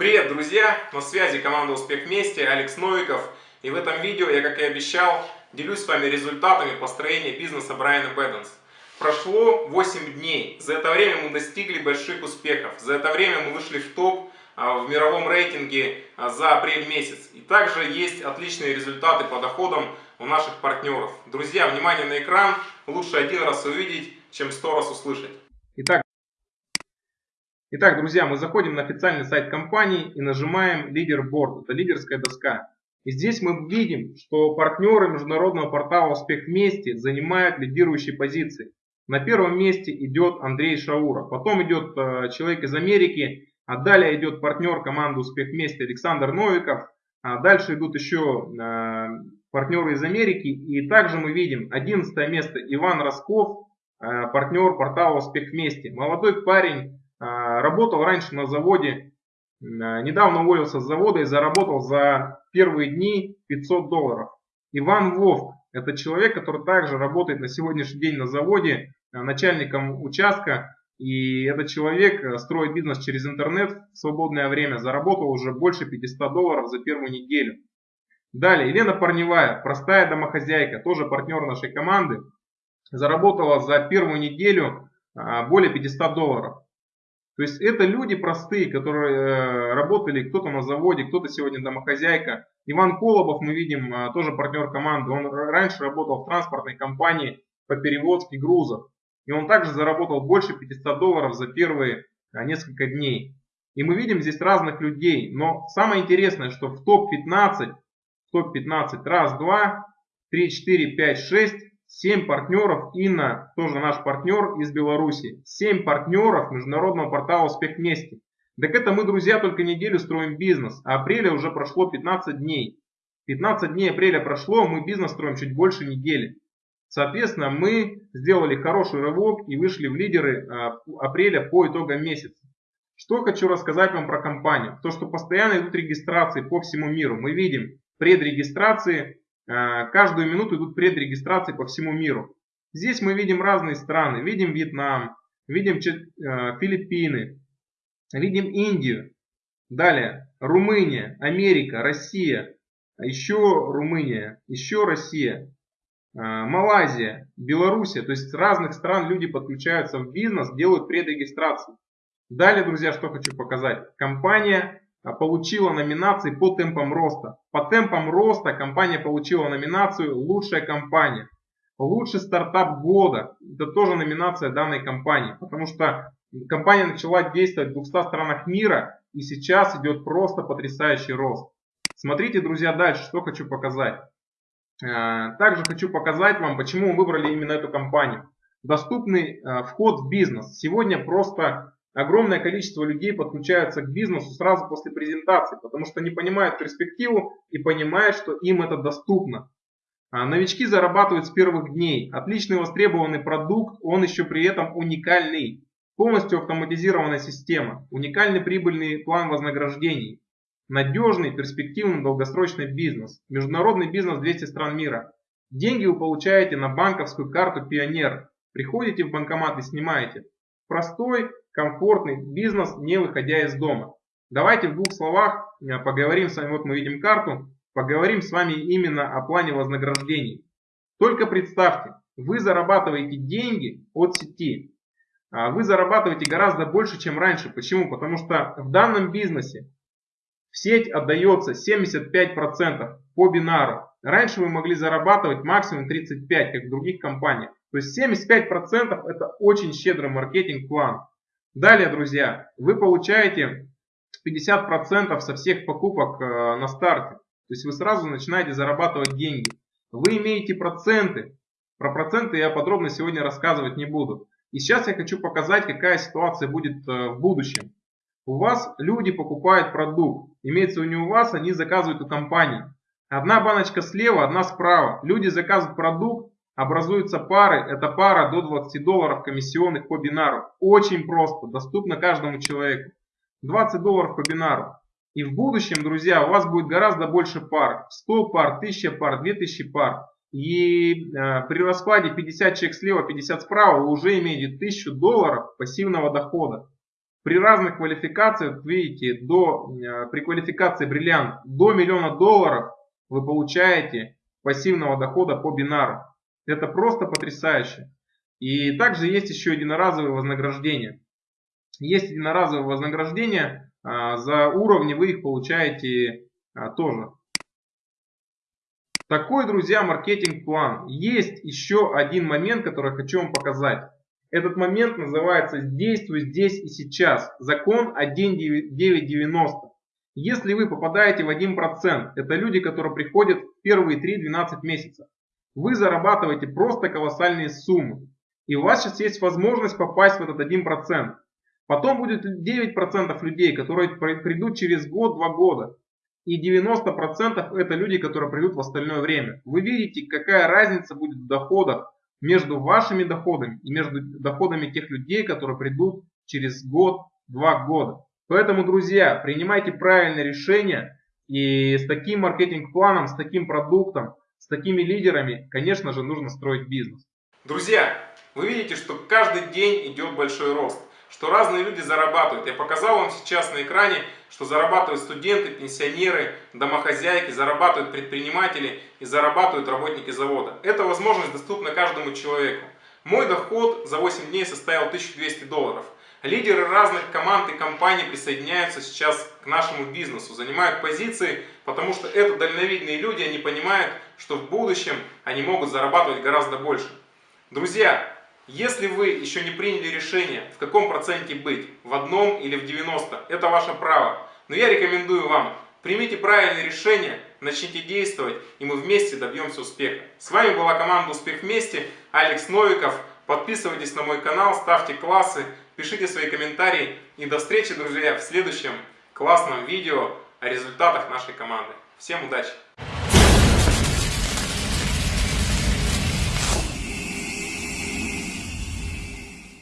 Привет, друзья! На связи команда Успех Вместе, Алекс Новиков. И в этом видео я, как и обещал, делюсь с вами результатами построения бизнеса Брайана Бэттенс. Прошло 8 дней. За это время мы достигли больших успехов. За это время мы вышли в топ а, в мировом рейтинге а, за апрель месяц. И также есть отличные результаты по доходам у наших партнеров. Друзья, внимание на экран. Лучше один раз увидеть, чем сто раз услышать. Итак, Итак, друзья, мы заходим на официальный сайт компании и нажимаем Leaderboard. Это лидерская доска. И здесь мы видим, что партнеры международного портала «Успех вместе» занимают лидирующие позиции. На первом месте идет Андрей Шауров, потом идет э, человек из Америки, а далее идет партнер команды «Успех вместе» Александр Новиков, а дальше идут еще э, партнеры из Америки. И также мы видим 11 место Иван Росков, э, партнер портала «Успех вместе». Молодой парень, работал раньше на заводе, недавно уволился с завода и заработал за первые дни 500 долларов. Иван Вовк, это человек, который также работает на сегодняшний день на заводе начальником участка. И этот человек строит бизнес через интернет в свободное время, заработал уже больше 500 долларов за первую неделю. Далее, Елена Парневая, простая домохозяйка, тоже партнер нашей команды, заработала за первую неделю а, более 500 долларов. То есть это люди простые, которые э, работали, кто-то на заводе, кто-то сегодня домохозяйка. Иван Колобов, мы видим, а, тоже партнер команды, он раньше работал в транспортной компании по перевозке грузов. И он также заработал больше 500 долларов за первые а, несколько дней. И мы видим здесь разных людей. Но самое интересное, что в топ-15 топ-15. Раз, два, три, четыре, пять, шесть. Семь партнеров. Инна, тоже наш партнер из Беларуси. Семь партнеров международного портала «Успех вместе». Так это мы, друзья, только неделю строим бизнес. А апреля уже прошло 15 дней. 15 дней апреля прошло, мы бизнес строим чуть больше недели. Соответственно, мы сделали хороший рывок и вышли в лидеры а, апреля по итогам месяца. Что хочу рассказать вам про компанию. То, что постоянно идут регистрации по всему миру. Мы видим, предрегистрации. Э, каждую минуту идут предрегистрации по всему миру. Здесь мы видим разные страны. Видим Вьетнам, видим э, Филиппины, видим Индию. Далее Румыния, Америка, Россия, еще Румыния, еще Россия, э, Малайзия, Белоруссия. То есть с разных стран люди подключаются в бизнес, делают предрегистрацию. Далее, друзья, что хочу показать. Компания получила номинации по темпам роста. По темпам роста компания получила номинацию «Лучшая компания». Лучший стартап года. Это тоже номинация данной компании. Потому что компания начала действовать в 200 странах мира. И сейчас идет просто потрясающий рост. Смотрите, друзья, дальше, что хочу показать. А, также хочу показать вам, почему мы выбрали именно эту компанию. Доступный а, вход в бизнес. Сегодня просто огромное количество людей подключаются к бизнесу сразу после презентации, потому что они понимают перспективу и понимают, что им это доступно. А новички зарабатывают с первых дней. Отличный востребованный продукт, он еще при этом уникальный. Полностью автоматизированная система, уникальный прибыльный план вознаграждений, надежный, перспективный, долгосрочный бизнес, международный бизнес 200 стран мира. Деньги вы получаете на банковскую карту Пионер. Приходите в банкомат и снимаете. Простой, комфортный бизнес, не выходя из дома. Давайте в двух словах э, поговорим с вами, вот мы видим карту, поговорим с вами именно о плане вознаграждений. Только представьте, вы зарабатываете деньги от сети. А вы зарабатываете гораздо больше, чем раньше. Почему? Потому что в данном бизнесе в сеть отдается 75% по бинару. Раньше вы могли зарабатывать максимум 35%, как в других компаниях. То есть 75% это очень щедрый маркетинг-план. Далее, друзья, вы получаете 50% со всех покупок э, на старте. То есть вы сразу начинаете зарабатывать деньги. Вы имеете проценты. Про проценты я подробно сегодня рассказывать не буду. И сейчас я хочу показать, какая ситуация будет э, в будущем. У вас люди покупают продукт. Имеется не у вас, они заказывают у компании. Одна баночка слева, одна справа. Люди заказывают продукт, Образуются пары, это пара до 20 долларов комиссионных по бинару. Очень просто, доступно каждому человеку. 20 долларов по бинару. И в будущем, друзья, у вас будет гораздо больше пар. 100 пар, 1000 пар, 2000 пар. И э, при раскладе 50 человек слева, 50 справа вы уже имеете 1000 долларов пассивного дохода. При разных квалификациях, видите, до, э, при квалификации бриллиант до миллиона долларов вы получаете пассивного дохода по бинару. Это просто потрясающе. И также есть еще единоразовые вознаграждения. Есть единоразовые вознаграждения, а, за уровни вы их получаете а, тоже. Такой, друзья, маркетинг-план. Есть еще один момент, который хочу вам показать. Этот момент называется «Действуй здесь и сейчас». Закон 1.990. Если вы попадаете в 1%, это люди, которые приходят в первые 3-12 месяцев, вы зарабатываете просто колоссальные суммы. И у вас сейчас есть возможность попасть в этот 1%. Потом будет 9% людей, которые придут через год-два года. И 90% это люди, которые придут в остальное время. Вы видите, какая разница будет в доходах между вашими доходами и между доходами тех людей, которые придут через год-два года. Поэтому, друзья, принимайте правильные решения и с таким маркетинг-планом, с таким продуктом, с такими лидерами, конечно же, нужно строить бизнес. Друзья, вы видите, что каждый день идет большой рост что разные люди зарабатывают. Я показал вам сейчас на экране, что зарабатывают студенты, пенсионеры, домохозяйки, зарабатывают предприниматели и зарабатывают работники завода. Эта возможность доступна каждому человеку. Мой доход за 8 дней составил 1200 долларов. Лидеры разных команд и компаний присоединяются сейчас к нашему бизнесу, занимают позиции, потому что это дальновидные люди, они понимают, что в будущем они могут зарабатывать гораздо больше. Друзья, если вы еще не приняли решение, в каком проценте быть, в одном или в 90, это ваше право. Но я рекомендую вам, примите правильное решение, начните действовать, и мы вместе добьемся успеха. С вами была команда «Успех вместе», Алекс Новиков. Подписывайтесь на мой канал, ставьте классы, пишите свои комментарии. И до встречи, друзья, в следующем классном видео о результатах нашей команды. Всем удачи!